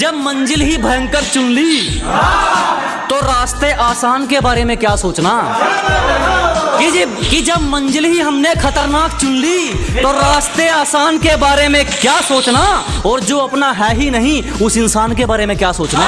जब मंजिल ही भयंकर चुन ली तो रास्ते आसान के बारे में क्या सोचना? कि जब कि जब मंजिल ही हमने खतरनाक चुन ली तो रास्ते आसान के बारे में क्या सोचना? और जो अपना है ही नहीं, उस इंसान के बारे में क्या सोचना?